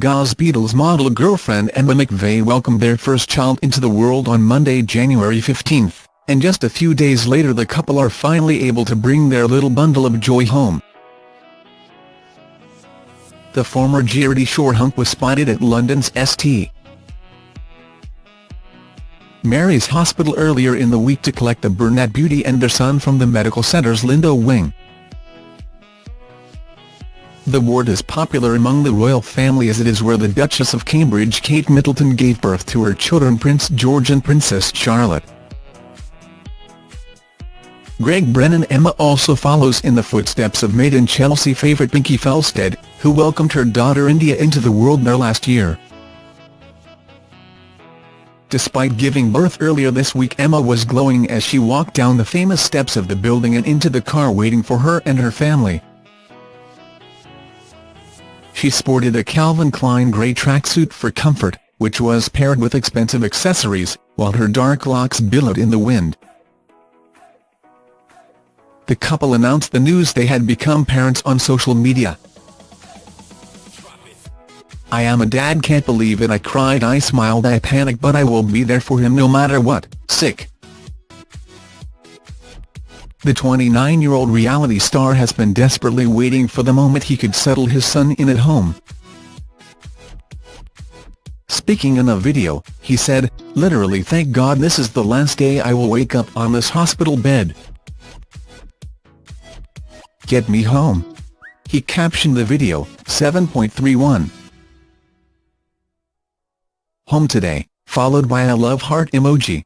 Gaz Beadle's model girlfriend Emma McVey welcomed their first child into the world on Monday, January 15, and just a few days later the couple are finally able to bring their little bundle of joy home. The former Geordie Shore hunk was spotted at London's St. Mary's Hospital earlier in the week to collect the Burnett beauty and their son from the medical centre's Lindo wing. The ward is popular among the royal family as it is where the Duchess of Cambridge Kate Middleton gave birth to her children Prince George and Princess Charlotte. Greg Brennan Emma also follows in the footsteps of Made in Chelsea favourite Binky Felstead, who welcomed her daughter India into the world there last year. Despite giving birth earlier this week Emma was glowing as she walked down the famous steps of the building and into the car waiting for her and her family. She sported a Calvin Klein grey tracksuit for comfort, which was paired with expensive accessories, while her dark locks billowed in the wind the couple announced the news they had become parents on social media. I am a dad can't believe it I cried I smiled I panicked but I will be there for him no matter what, sick. The 29-year-old reality star has been desperately waiting for the moment he could settle his son in at home. Speaking in a video, he said, literally thank God this is the last day I will wake up on this hospital bed. Get me home. He captioned the video, 7.31. Home today, followed by a love heart emoji.